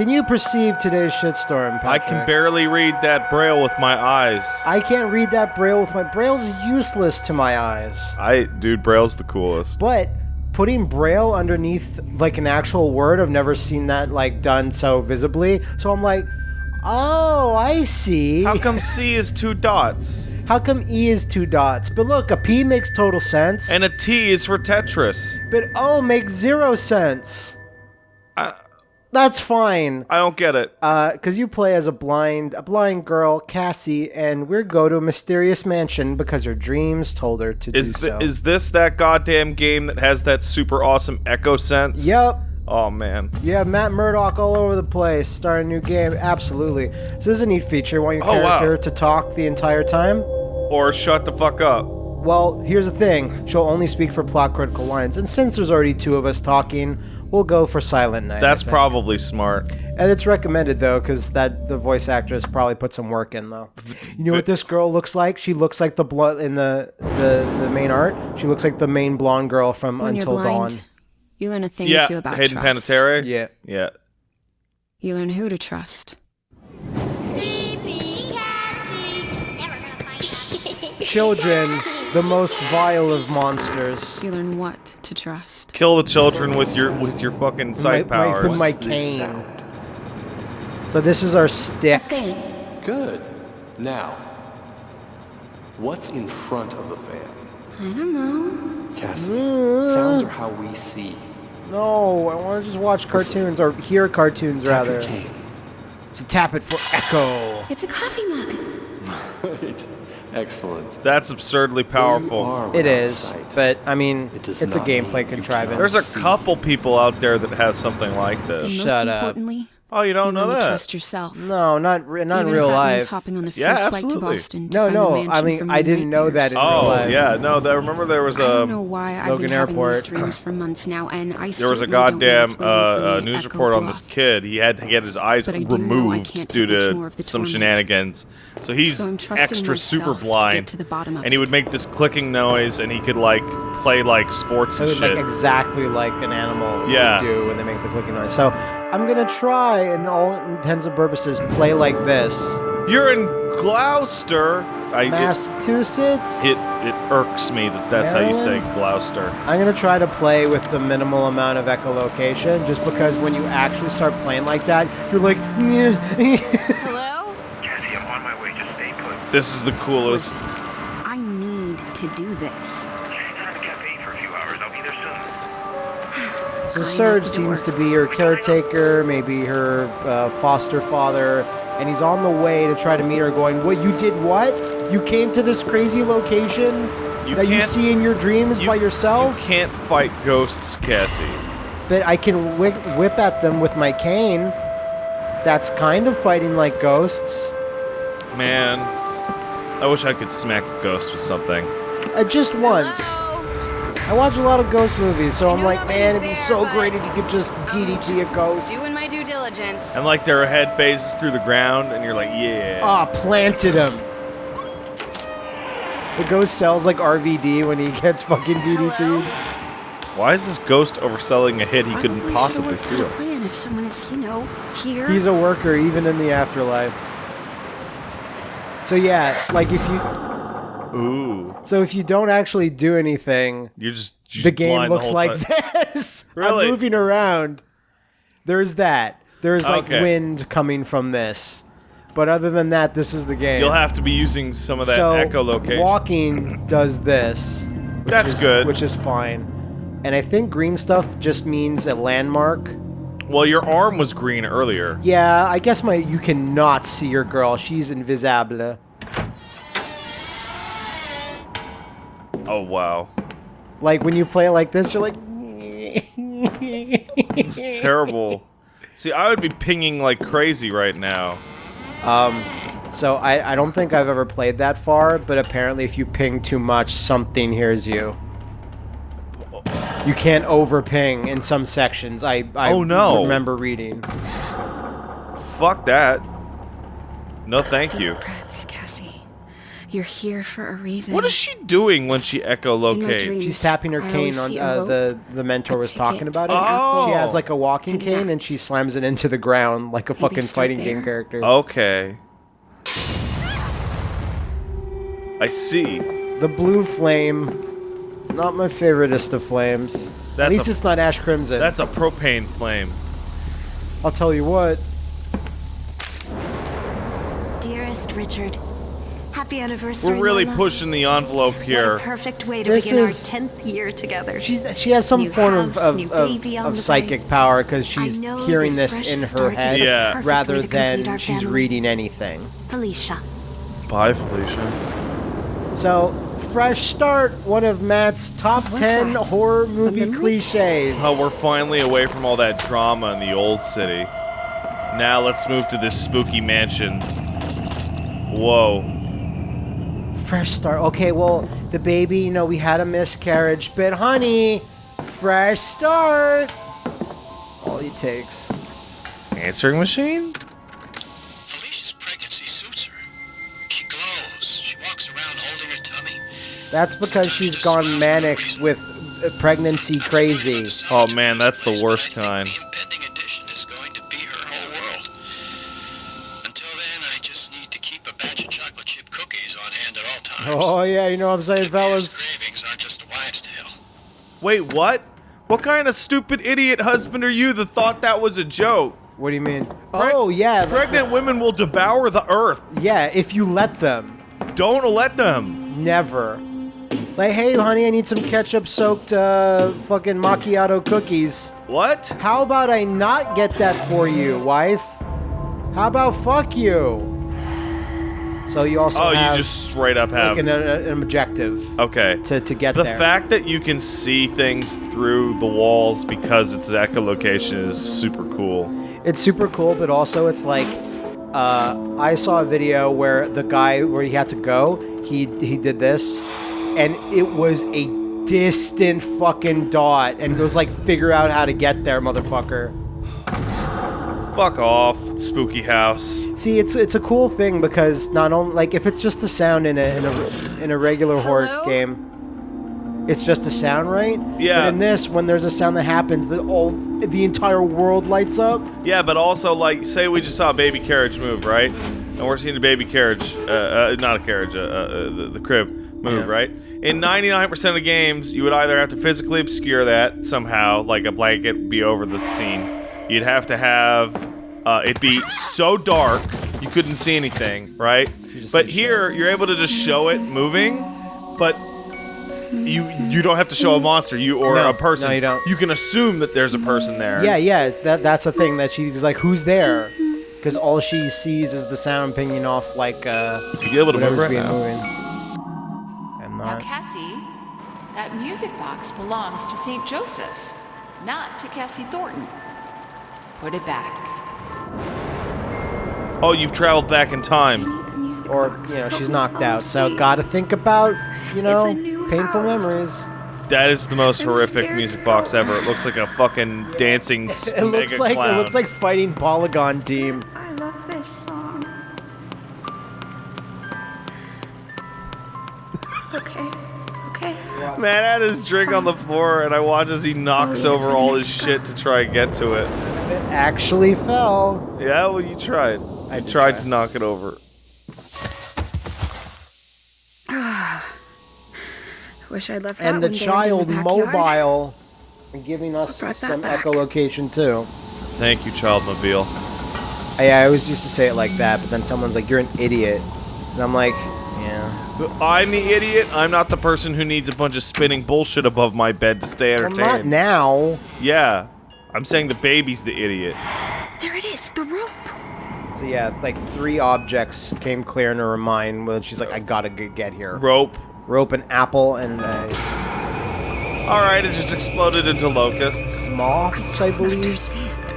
Can you perceive today's shitstorm, Patrick? I can barely read that braille with my eyes. I can't read that braille with my braille's useless to my eyes. I, dude, braille's the coolest. But putting braille underneath like an actual word, I've never seen that like done so visibly. So I'm like, oh, I see. How come C is two dots How come E is two dots? But look, a P makes total sense. and a T is for Tetris? but O makes zero sense. I, That's fine. I don't get it. Uh, cause you play as a blind, a blind girl, Cassie, and we go to a mysterious mansion because her dreams told her to Is do th- so. is this that goddamn game that has that super awesome echo sense? Yep. Oh man. You have Matt Murdock all over the place, Start a new game. Absolutely. So this is a neat feature. Want your Oh, wow. character to talk the entire time? Or shut the fuck up. Well, here's the thing. She'll only speak for plot critical lines, and since there's already two of us talking, we'll go for Silent Night. That's probably smart. And it's recommended though, because that the voice actress probably put some work in though. You know what this girl looks like? She looks like the blood in the, the the main art. She looks like the main blonde girl from When Until you're blind, Dawn. you learn a thing yeah, or two about Hayden trust. Panettiere. Yeah. Yeah. You learn who to trust. Sleepy Cassie. Never gonna find out. Children, the most vile of monsters. You learn what to trust. Kill the children with your with your fucking sight my, my, powers. with my What's cane. So this is our stick. Fan. Good. Now, what's in front of the fan? I don't know. Cassie, mm. sounds are how we see. No, I want to just watch cartoons or hear cartoons Tap rather. your cane. So tap it for echo. It's a coffee mug. Right. Excellent. That's absurdly powerful. are It without is, sight. but I mean, It it's a not gameplay contrivance. There's a couple people out there that have something like this. most Shut up. Importantly, Oh, you don't you know that? trust yourself. no, not re- not in Even real if that means life. hopping on the first Yeah, flight to absolutely. Boston to No, find no, the I mean, I didn't know that nightmares. in real Oh life. yeah, no. That, remember there was I don't know a why I've Logan been having Airport. these dreams for months now, and I there was a certainly don't know goddamn uh, uh, news report Echo on this kid. He had to get his eyes But I do know I removed due to more of the some shenanigans. So he's So extra super myself to get blind, to the bottom of and he would make this clicking noise, and he could like play like sports So and shit. like exactly like an animal would do when they make the clicking noise. So I'm gonna try, in all intents and purposes, play like this. You're in Gloucester. I, Massachusetts. it it irks me that that's how you say Gloucester. I'm gonna try to play with the minimal amount of echolocation, just because when you actually start playing like that, you're like, Hello? Cassie, I'm on my way. Just stay put. This is the coolest. I need to do this. So Serge seems to be her caretaker, maybe her uh, foster father, and he's on the way to try to meet her. Going, what? You did what? You came to this crazy location You that you see in your dreams You- by yourself? You can't fight ghosts, Cassie. But I can whip, whip at them with my cane. That's kind of fighting like ghosts. Man, I wish I could smack a ghost with something. Uh, just once. I watch a lot of ghost movies, so I'm like, man, it'd be so great if you could just DDT a ghost. Doing my due diligence. And like their head phases through the ground, and you're like, yeah. Ah, planted him. The ghost sells like RVD when he gets fucking DDT'd. Why is this ghost overselling a hit he couldn't Probably possibly should've worked out a feel? plan if someone is, you know, here. He's a worker even in the afterlife. So yeah, like if you Ooh, so if you don't actually do anything, you're just, you're the just game looks whole like time. this. Really? I'm moving around. There's that. There's like Okay. wind coming from this. But other than that, this is the game. You'll have to be using some of that so echolocation. walking does this. That's is- good. Which is fine. And I think green stuff just means a landmark. well, your arm was green earlier. Yeah, I guess my you cannot see your girl. She's invisible. Oh wow, Like when you play it like this, you're like it's terrible. See, I would be pinging like crazy right now. Um, So I, I don't think I've ever played that far, but apparently if you ping too much, something hears you. You can't over ping in some sections. I, I Oh, no. remember reading. Fuck that. No, thank you. Breaths, Cassie. You're here for a reason. What is she doing when she echolocates? dreams. She's tapping her I cane on uh, rope, the the mentor a was talking ticket, about it. Oh. She has like a walking And cane and she slams it into the ground like a fucking start fighting game character. Okay. I see. The blue flame, not my favoriteest of flames. At least a- it's not Ash Crimson. That's a propane flame. I'll tell you what. Dearest Richard, happy anniversary. We're really my pushing the envelope What a here. perfect way to This begin our 10th year together. She's, she has some New form house, of, of, of, on of the psychic way. power because she's hearing this this in her head Yeah. rather way to complete than she's family. reading anything. Felicia. Bye, Felicia. So, fresh start, one of Matt's top was 10 that? horror movie memory? cliches. Oh, we're finally away from all that drama in the old city. Now let's move to this spooky mansion. Whoa. Fresh start. Okay, well, the baby, you know, we had a miscarriage, but honey, fresh start. That's all it takes. Answering machine? Felicia's pregnancy suits her. She glows. She walks around holding her tummy. That's because she's gone manic with uh, pregnancy crazy. Oh man, that's the worst kind. Oh, yeah, you know what I'm saying, Japan's fellas? cravings aren't just a wives' tale. Wait, what? What kind of stupid idiot husband are you that thought that was a joke? What do you mean? Oh, yeah. Pregnant women will devour the earth. Yeah, if you let them. Don't let them. Never. Like, hey, honey, I need some ketchup soaked uh, fucking macchiato cookies. What? How about I not get that for you, wife? How about fuck you? So you also Oh, have you just straight up have. like an, an objective Okay. to, to get there. The there. fact that you can see things through the walls because it's echolocation is super cool. it's super cool, but also it's like uh, I saw a video where the guy where he had to go, he he did this, and it was a distant fucking dot, and he was like, figure out how to get there, motherfucker. Fuck off, spooky house. See, it's it's a cool thing because not only like if it's just the sound in a in a in a regular horror game, it's just the sound, right? Yeah. But in this, when there's a sound that happens, the all the entire world lights up. Yeah, but also, like, say we just saw a baby carriage move, right? And we're seeing a baby carriage, uh, uh, not a carriage, uh, uh, the, the crib move, Yeah. right? In 99% of games, you would either have to physically obscure that somehow, like a blanket be over the scene. You'd have to have uh, it be so dark you couldn't see anything, right? But here, you're able to just show it moving, but you you don't have to show a monster you or No, a person. no, you don't. You can assume that there's a person there. Yeah, yeah. That that's the thing that she's like, who's there? Because all she sees is the sound pinging off like uh, You able to move right being now? moving. I'm not. Now. Cassie, that music box belongs to St. Joseph's, not to Cassie Thornton. Put it back. Oh, you've traveled back in time. Or you know, she's knocked out. So gotta think about you know painful house. memories. That is the most I'm horrific music box ever. It looks like a fucking dancing s- It looks like clown. it looks like fighting Polygon Team. I love this song. Okay. Man had his drink on the floor, and I watch as he knocks Oh, over all his shit to try and get to it. It actually fell. Yeah, well, you tried. I I tried try. to knock it over. Wish I'd left that And the one in child the mobile and giving us some back? echolocation too. Thank you, Childmobile. I, I always used to say it like that, but then someone's like, "You're an idiot," and I'm like, "Yeah." I'm the idiot. I'm not the person who needs a bunch of spinning bullshit above my bed to stay entertained. Well, entertained. not now. Yeah. I'm saying the baby's the idiot. There it is, the rope. So yeah, like three objects came clear in her mind when she's like, "I gotta get here." Rope. Rope, an apple, and uh, Alright, it just exploded into locusts. moths, I don't believe. understand.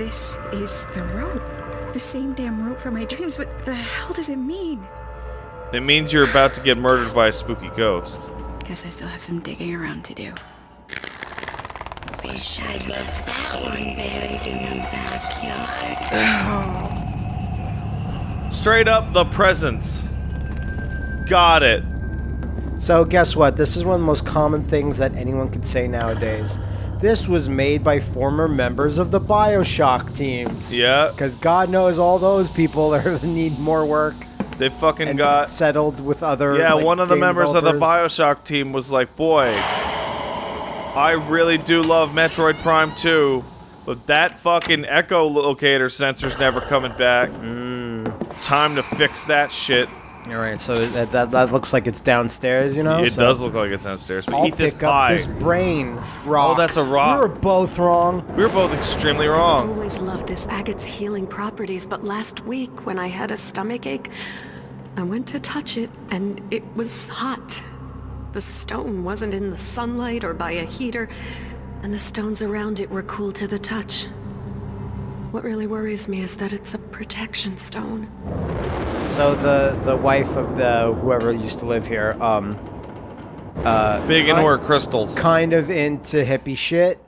This is the rope. The same damn rope from my dreams. What the hell does it mean? It means you're about to get murdered by a spooky ghost. Guess I still have some digging around to do. Wish I'd left that one buried in the backyard. Straight up the presents. Got it. So guess what? This is one of the most common things that anyone could say nowadays. This was made by former members of the Bioshock teams. Yeah. Because God knows all those people are need more work They fucking and got. settled with other. Yeah, like, one of the game members of the. Bioshock team was like, boy, I really do love Metroid Prime 2, but that fucking echo locator sensor's never coming back. Mm. Time to fix that shit. All right, so that, that that looks like it's downstairs, you know. it so does look like it's downstairs, but I'll eat this pick up pie. this brain rock. Oh, that's a rock. We were both wrong. We were both extremely wrong. i always loved this agate's healing properties, but last week when I had a stomach ache, I went to touch it and it was hot. The stone wasn't in the sunlight or by a heater, and the stones around it were cool to the touch. What really worries me is that it's a protection stone. So the the wife of the whoever used to live here, um, uh, Big into kind- her crystals. kind of into hippie shit.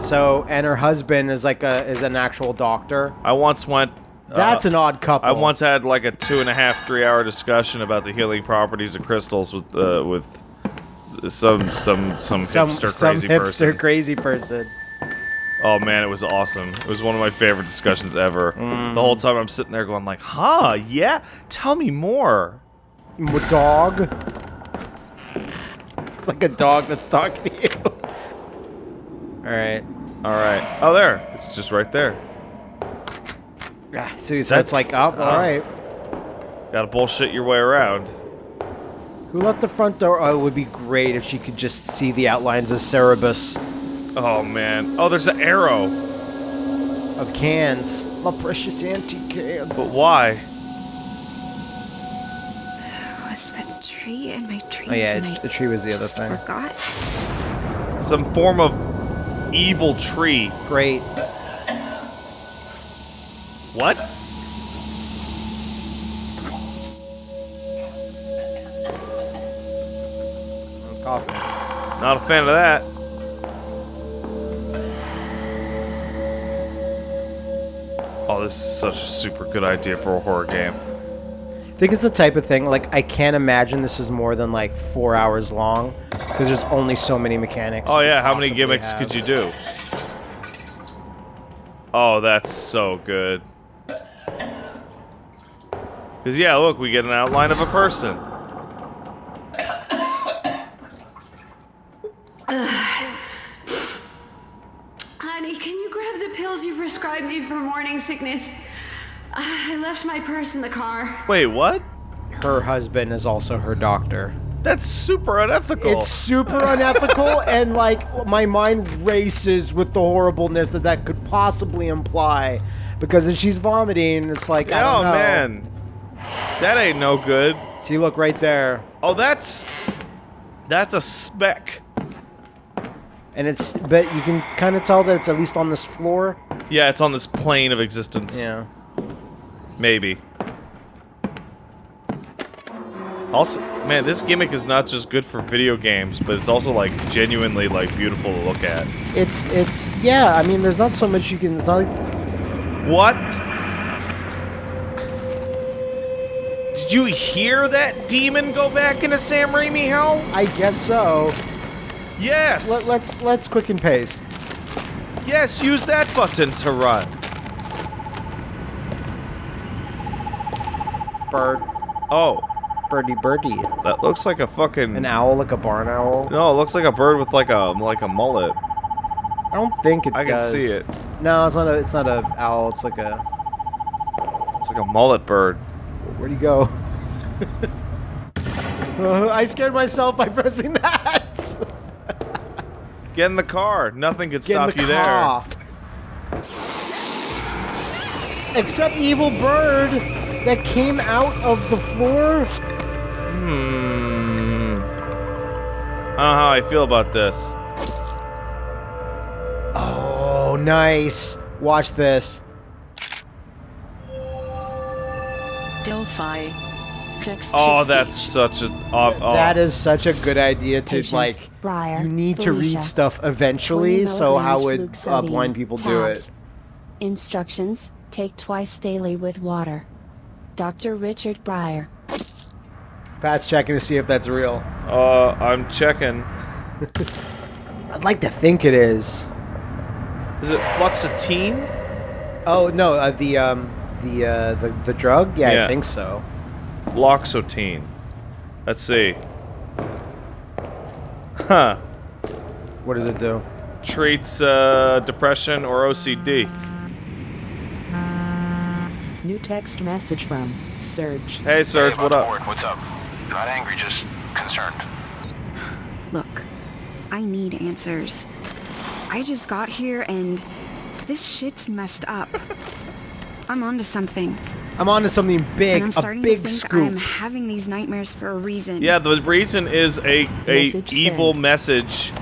So and her husband is like a is an actual doctor. I once went. That's uh, an odd couple. I once had like a two and a half, three hour discussion about the healing properties of crystals with uh, with some some some some hipster some crazy hipster person. crazy person. Oh man, it was awesome. It was one of my favorite discussions ever. Mm. The whole time I'm sitting there going like, "Huh? Yeah? Tell me more." Dog. It's like a dog that's talking to you. All right. All right. Oh, there. It's just right there. Yeah. So, so That- it's like, oh, uh, all oh. right. Got to bullshit your way around. Who left the front door? Oh, it would be great if she could just see the outlines of Cerebus Oh man. Oh, there's an arrow. of cans. My precious antique cans. But why? Was that tree in my dreams? Oh yeah, and I the tree was the other just thing. forgot. Some form of evil tree. Great. What? Someone's coughing. Not a fan of that. Oh, this is such a super good idea for a horror game. I think it's the type of thing like I can't imagine this is more than like four hours long because there's only so many mechanics. Oh yeah, how many gimmicks have. could you do? Oh, that's so good. Cause yeah, look, we get an outline of a person. Honey, can you grab the pills you prescribed me for morning sickness? I left my purse in the car. Wait, what? Her husband is also her doctor. That's super unethical. It's super unethical, and like my mind races with the horribleness that that could possibly imply. Because if she's vomiting, it's like I oh don't know. man, that ain't no good. See, look right there, Oh, that's that's a speck. and it's but you can kind of tell that it's at least on this floor. Yeah, it's on this plane of existence. Yeah. Maybe. Also, man, this gimmick is not just good for video games, but it's also like genuinely like beautiful to look at. It's it's yeah. I mean, there's not so much you can. It's not like What? Did you hear that demon go back into Sam Raimi hell? I guess so. Yes. Let, let's let's quicken pace. yes, use that button to run. Bird, Oh, birdie, birdie. that looks like a fucking An owl, like a barn owl. No, it looks like a bird with like a like a mullet. I don't think it I can see it. No, it's not a. It's not a owl. It's like a. It's like a mullet bird. Where'd he go? Uh, I scared myself by pressing that. Get in the car. Nothing could Get in stop the you there. car. Except evil bird that came out of the floor. Hmm. I don't know how I feel about this. Oh, nice. Watch this. Delphi. Text Oh, that's such a. Oh, oh. That is such a good idea to Patient, like. Breyer, you need to read stuff eventually. So how would fluke uh, blind people do it? Instructions: Take twice daily with water. Dr. Richard Breyer. Pat's checking to see if that's real. Uh, I'm checking. I'd like to think it is. Is it fluoxetine? Oh no, uh, the um, the uh, the the drug. Yeah, Yeah. I think so. Fluoxetine. Let's see. Huh. What does it do? Treats uh, depression or OCD. New text message from Serge. Hey, Serge, Hey, what up? Ward, what's up? Not angry, just concerned. Look, I need answers. I just got here and this shit's messed up. I'm onto something. I'm onto something big, and I'm a starting big to think scoop. I'm having these nightmares for a reason. Yeah, the reason is a a Message evil sent. message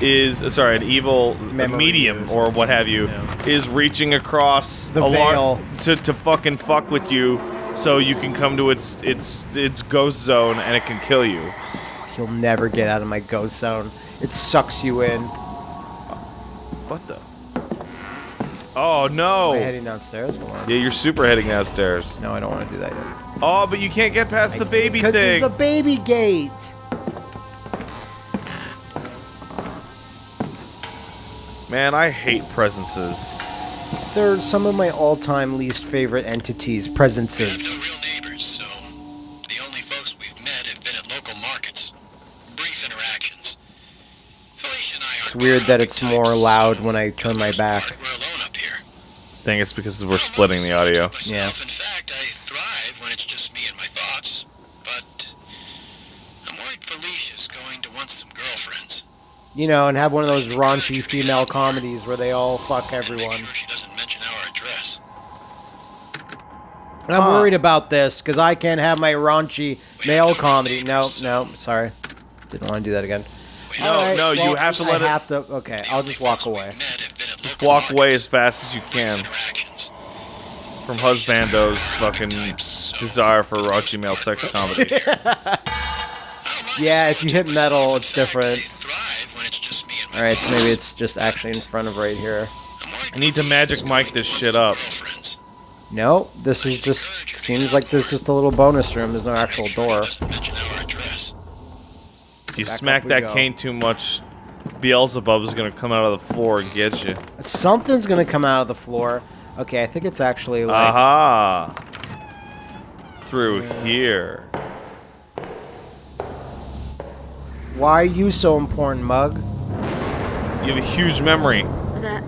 is uh, sorry, an evil Memory medium or or what have you is reaching across The a veil. to to fucking fuck with you, so you can come to its its its ghost zone and it can kill you. You'll never get out of my ghost zone. It sucks you in. What the? Oh no! Am I heading downstairs? Hold on. Yeah, you're super heading downstairs. No, I don't want to do that yet. Oh, but you can't get past the baby thing. Because thing. there's a baby gate. Man, I hate presences. They're some of my all-time least favorite entities, presences. have no real neighbors, so the only folks we've met have been at local markets. Brief interactions. Felicia and I It's weird that it's more loud when I turn my For the most back. part, We're alone up here. I think it's because we're splitting the audio. Yeah. In fact, I thrive when it's just me and my thoughts. But I'm worried Felicia's going to want some girlfriends. You know, and have one of those raunchy female comedies where they all fuck everyone. sure she doesn't mention our address. I'm worried about this because I can't have my raunchy male comedy. No, no, sorry. Didn't want to do that again. No, Alright, no, you have to I let it. have to. Okay, I'll just walk away. We've met have been at Just walk away as fast as you can from Husbando's fucking desire for raunchy male sex comedy. Yeah, if you hit metal, it's different. thrive when it's just me and my All right, so maybe it's just actually in front of right here. I need to magic mic this shit up. No, this is just seems like there's just a little bonus room. There's no actual door. Doesn't mention our address. If you Back smack that go. cane too much, Beelzebub is gonna come out of the floor and get you. Something's gonna come out of the floor. Okay, I think it's actually like. Aha! Through here. Why are you so important, Mug? You have a huge memory. That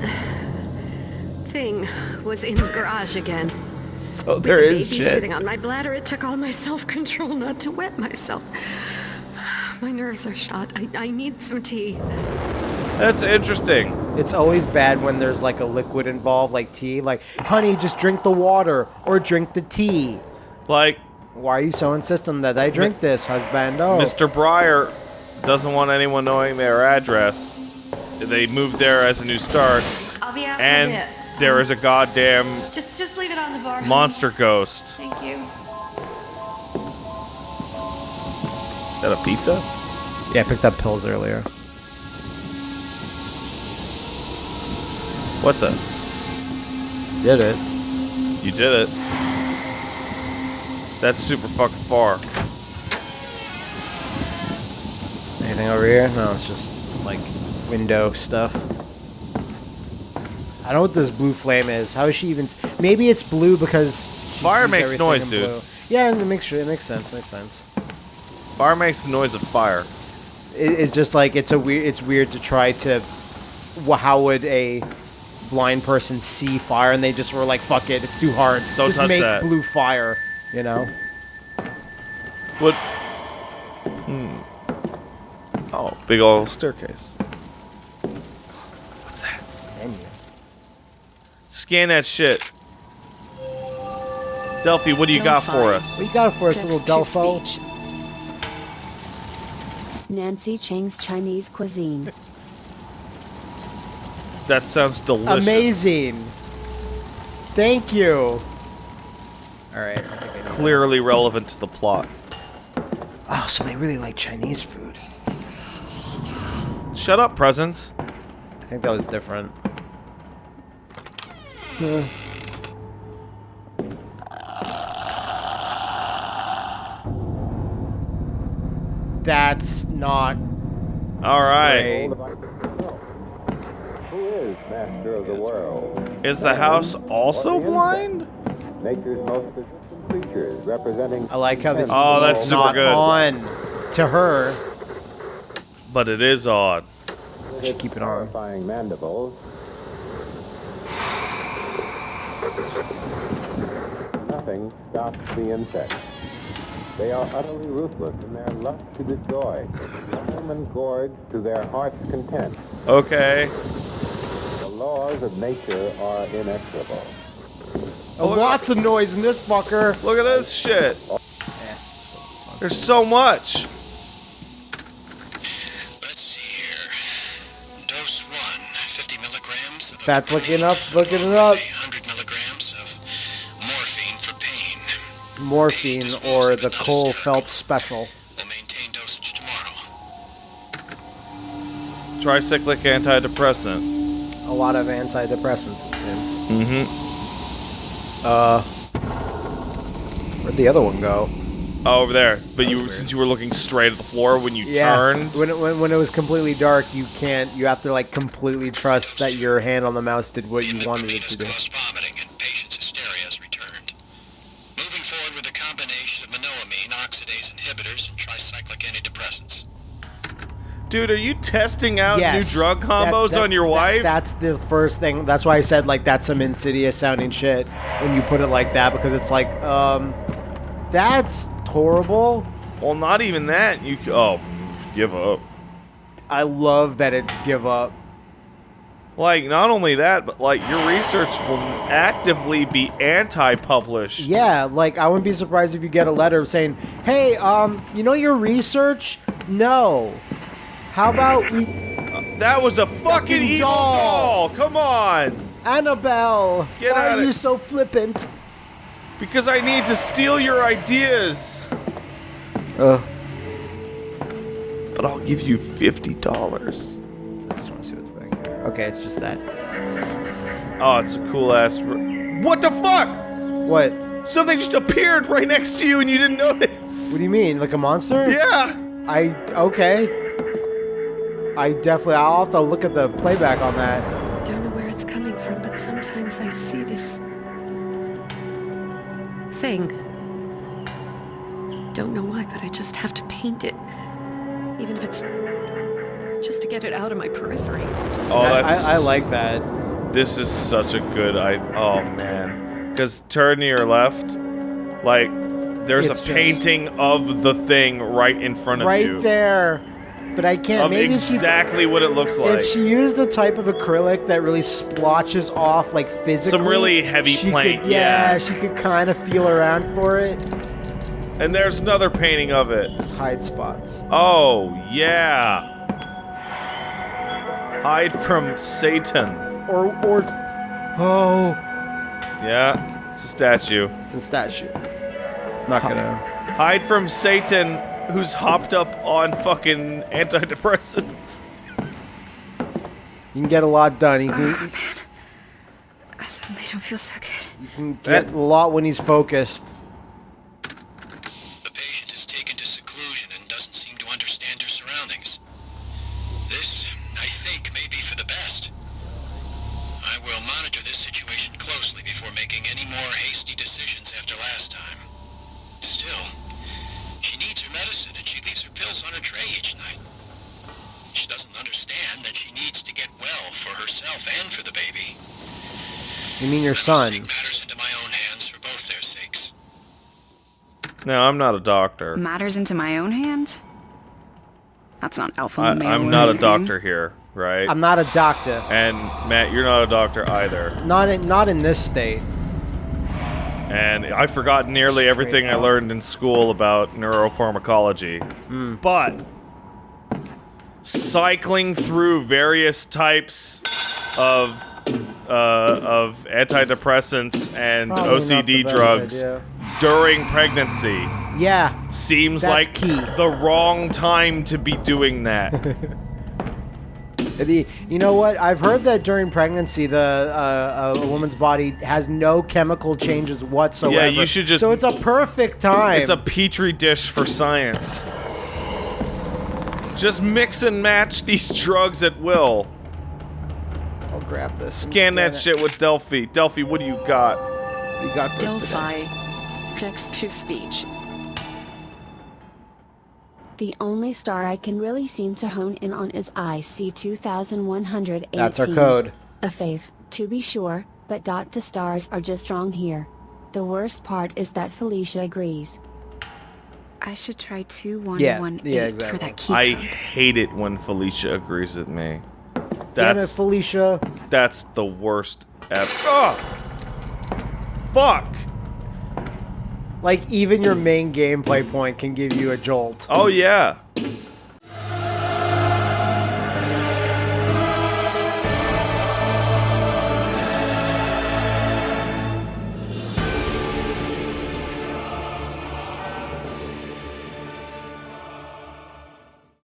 thing was in the garage again. So With there the is baby shit. sitting on my bladder, it took all my self-control not to wet myself. My nerves are shot. I, I need some tea. That's interesting. It's always bad when there's like a liquid involved, like tea. Like, honey, just drink the water or drink the tea. Like, Why are you so insistent that I drink this, husbando? Oh. Mr. Breyer doesn't want anyone knowing their address. They moved there as a new start, I'll be out in a and bit. there is a goddamn Just, just leave it on the bar. honey. monster ghost. Thank you. That a pizza? Yeah, I picked up pills earlier. What the? Did it? You did it. That's super fucking far. Anything over here? No, it's just like window stuff. I don't know what this blue flame is. How is she even? s- Maybe it's blue because Fire makes noise, in dude. blue. Yeah, it makes sure it makes sense. Makes sense. Fire makes the noise of fire. It, it's just like it's a weird. It's weird to try to. wh- How would a blind person see fire? And they just were like, "Fuck it, it's too hard. Don't just touch make that." blue fire." You know. What? Hmm. Oh, big old staircase. What's that? Menu. Scan that shit. Delphi, what do you got for us? What you got for us, little Delpho? Text-to-speech. Nancy Chang's Chinese cuisine. That sounds delicious. Amazing. Thank you. All right. I think Clearly relevant to the plot. Oh, so they really like Chinese food. Shut up, presents. I think that was different. That's not All right. Who is master of the world? Is the house also blind? Nature's most persistent creatures representing. I like how the Oh, that's super not good. on to her. But it is odd. Should keep it on. Horrifying mandibles. Nothing stops the insects. They are utterly ruthless in their lust to destroy. Some and gorge to their heart's content. Okay. The laws of nature are inexorable. Oh, lots of noise in this fucker. Look at this shit. There's so much. Let's see here. Dose 1, 50 milligrams of That's looking up, looking it up. Morphine or the Cole Phelps special. We'll maintain dosage tomorrow. Tricyclic antidepressant. A lot of antidepressants, it seems. Mm-hmm. Uh, where'd the other one go? Oh, over there. But you, since you were looking straight at the floor when you turned, When it, when, when it was completely dark, you can't. You have to like completely trust that your hand on the mouse did what you wanted it to do. Caused vomiting and patient's hysteria has returned. Moving forward with a combination of monoamine, oxidase inhibitors, and tricyclic antidepressants. Dude, are you testing out Yes. new drug combos that- on your that- wife? That's the first thing. That's why I said like that's some insidious sounding shit when you put it like that because it's like um, that's horrible. well, not even that. You oh, give up. I love that it's give up. Like not only that, but like your research will actively be anti-published. Yeah, like I wouldn't be surprised if you get a letter saying, "Hey, um, you know your research? No. How about we That was a fucking evil doll. doll. Come on. Annabelle? Get why are you so flippant?" Because I need to steal your ideas. Uh, But I'll give you fifty dollars. I just want to see what's back here. Okay, it's just that. Oh, it's a cool ass. What the fuck? What? Something just appeared right next to you and you didn't notice. What do you mean? Like a monster? Yeah. I okay. I definitely. I'll have to look at the playback on that. Don't know where it's coming from, but sometimes I see this thing. Don't know why, but I just have to paint it. Even if it's just to get it out of my periphery. Oh, that's. I, I like that. This is such a good. I. Oh man. Because turn to your left, like there's It's a painting of the thing right in front of Right you. there. But I can't. Of maybe she- exactly what it looks like. If she used a type of acrylic that really splotches off like physically, Some really heavy paint, yeah, yeah. she could kind of feel around for it. and there's another painting of it. Just hide spots. Oh yeah. Hide from Satan. Or or oh, Yeah, it's a statue. it's a statue. Not gonna. Hide from Satan, who's hopped up on fucking antidepressants. You can get a lot done. You can, oh, I suddenly don't feel so good. you can get a lot when he's focused. The patient is taken to seclusion and doesn't seem to understand her surroundings. This, I think, may be for the best. I will monitor this situation closely before making any more hasty decisions after last time. Still, she needs her medicine and she leaves her pills on her tray each night. She doesn't understand that she needs to get well for herself and for the baby. You mean your son? Take matters into my own hands for both their sakes. No, I'm not a doctor. Matters into my own hands? That's not alpha I, male I'm or not a doctor here, right? I'm not a doctor. and Matt, you're not a doctor either. Not in not in this state. And I forgot nearly everything I learned in school about neuropharmacology. Hmm. But cycling through various types of uh, of antidepressants and Probably OCD drugs idea. during pregnancy Yeah. seems like key. the wrong time to be doing that. The, you know what? I've heard that during pregnancy, the uh, a woman's body has no chemical changes whatsoever. Yeah, you should just- So it's a perfect time. it's a petri dish for science. Just mix and match these drugs at will. I'll grab this. Scan that it. shit with Delphi. Delphi, what do you got? You got first. Delphi. Text to speech. The only star I can really seem to hone in on is IC 2118. That's our code. A fave, to be sure, but dot the stars are just wrong here. The worst part is that Felicia agrees. I should try Yeah, 2118 yeah, for exactly. that key I code. hate it when Felicia agrees with me. Damn it, That's Felicia. that's the worst ever. Oh! Fuck! Like even your main gameplay point can give you a jolt. Oh yeah.